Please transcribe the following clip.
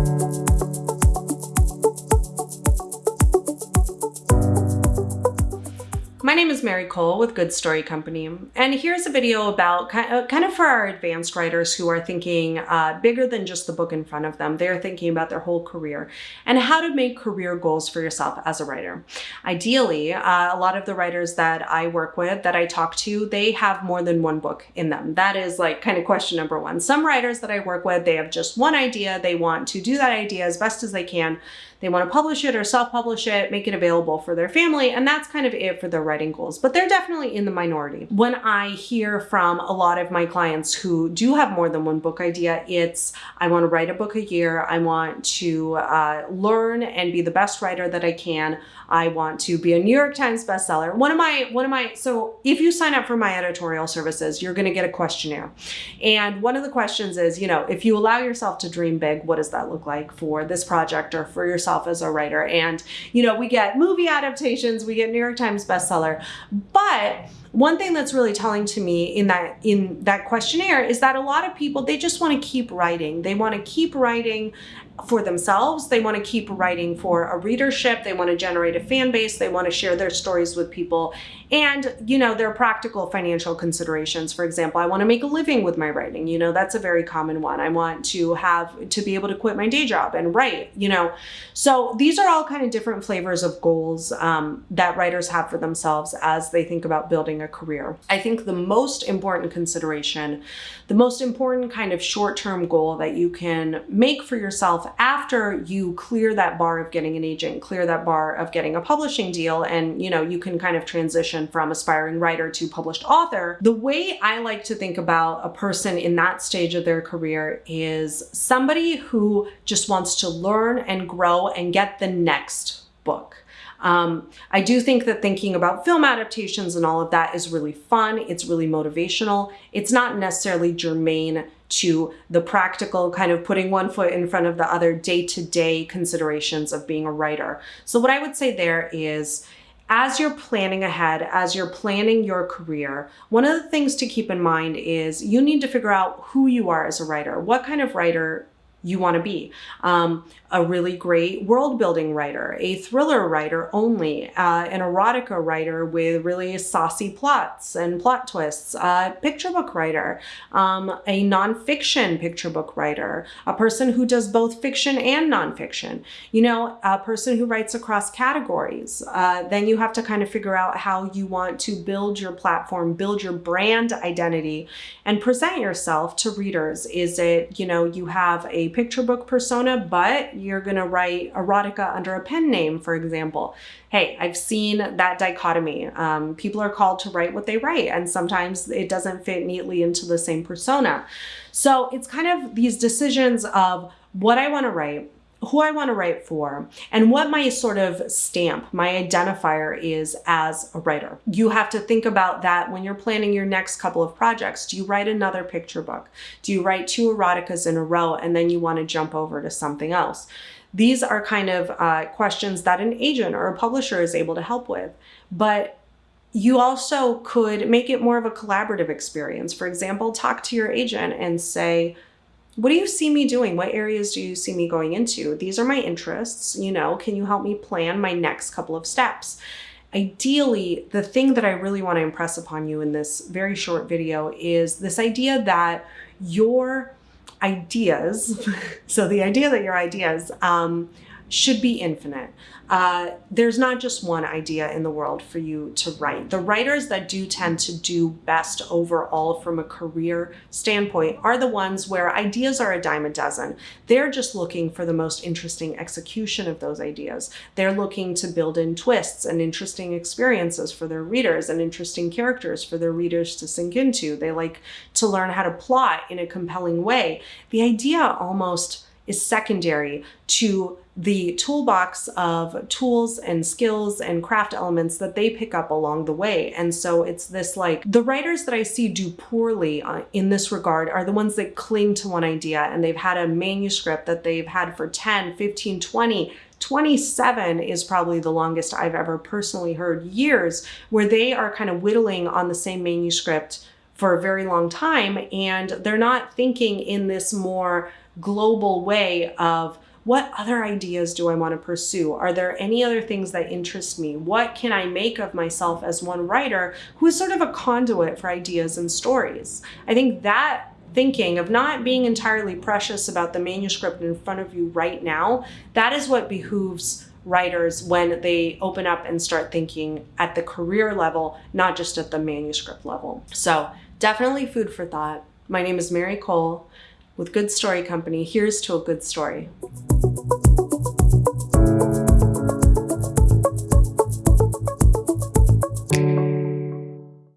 My name is Mary Kole with Good Story Company, and here's a video about kind of for our advanced writers who are thinking uh, bigger than just the book in front of them. They're thinking about their whole career and how to make career goals for yourself as a writer. Ideally, uh, a lot of the writers that I work with, that I talk to, they have more than one book in them. That is like kind of question number one. Some writers that I work with, they have just one idea. They want to do that idea as best as they can they want to publish it or self-publish it, make it available for their family, and that's kind of it for their writing goals. But they're definitely in the minority. When I hear from a lot of my clients who do have more than one book idea, it's I want to write a book a year, I want to uh, learn and be the best writer that I can, I want to be a New York Times bestseller. One of my, one of my, so if you sign up for my editorial services, you're going to get a questionnaire. And one of the questions is, you know, if you allow yourself to dream big, what does that look like for this project or for yourself as a writer. And, you know, we get movie adaptations, we get New York Times bestseller, but one thing that's really telling to me in that in that questionnaire is that a lot of people they just want to keep writing they want to keep writing for themselves. They want to keep writing for a readership. They want to generate a fan base. They want to share their stories with people. And, you know, there are practical financial considerations. For example, I want to make a living with my writing. You know, that's a very common one. I want to have to be able to quit my day job and write, you know. So these are all kind of different flavors of goals um, that writers have for themselves as they think about building a career. I think the most important consideration, the most important kind of short-term goal that you can make for yourself after you clear that bar of getting an agent, clear that bar of getting a publishing deal, and you know, you can kind of transition from aspiring writer to published author, the way I like to think about a person in that stage of their career is somebody who just wants to learn and grow and get the next book. Um, I do think that thinking about film adaptations and all of that is really fun. It's really motivational. It's not necessarily germane to the practical kind of putting one foot in front of the other day-to-day -day considerations of being a writer. So what I would say there is, as you're planning ahead, as you're planning your career, one of the things to keep in mind is you need to figure out who you are as a writer. What kind of writer you want to be. Um, a really great world building writer, a thriller writer only, uh, an erotica writer with really saucy plots and plot twists, a picture book writer, um, a nonfiction picture book writer, a person who does both fiction and nonfiction, you know, a person who writes across categories. Uh, then you have to kind of figure out how you want to build your platform, build your brand identity and present yourself to readers. Is it, you know, you have a picture book persona, but you're to write erotica under a pen name, for example. Hey, I've seen that dichotomy. Um, people are called to write what they write, and sometimes it doesn't fit neatly into the same persona. So it's kind of these decisions of what I want to write, who I want to write for and what my sort of stamp, my identifier is as a writer. You have to think about that when you're planning your next couple of projects. Do you write another picture book? Do you write two eroticas in a row and then you want to jump over to something else? These are kind of uh, questions that an agent or a publisher is able to help with. But you also could make it more of a collaborative experience. For example, talk to your agent and say, what do you see me doing? What areas do you see me going into? These are my interests, you know, can you help me plan my next couple of steps? Ideally, the thing that I really want to impress upon you in this very short video is this idea that your ideas, so the idea that your ideas um, should be infinite. Uh, there's not just one idea in the world for you to write. The writers that do tend to do best overall from a career standpoint are the ones where ideas are a dime a dozen. They're just looking for the most interesting execution of those ideas. They're looking to build in twists and interesting experiences for their readers and interesting characters for their readers to sink into. They like to learn how to plot in a compelling way. The idea almost is secondary to the toolbox of tools and skills and craft elements that they pick up along the way. And so it's this like, the writers that I see do poorly uh, in this regard are the ones that cling to one idea and they've had a manuscript that they've had for 10, 15, 20, 27 is probably the longest I've ever personally heard years where they are kind of whittling on the same manuscript for a very long time and they're not thinking in this more global way of what other ideas do I want to pursue? Are there any other things that interest me? What can I make of myself as one writer who is sort of a conduit for ideas and stories? I think that thinking of not being entirely precious about the manuscript in front of you right now, that is what behooves writers when they open up and start thinking at the career level, not just at the manuscript level. So definitely food for thought. My name is Mary Kole with Good Story Company. Here's to a good story.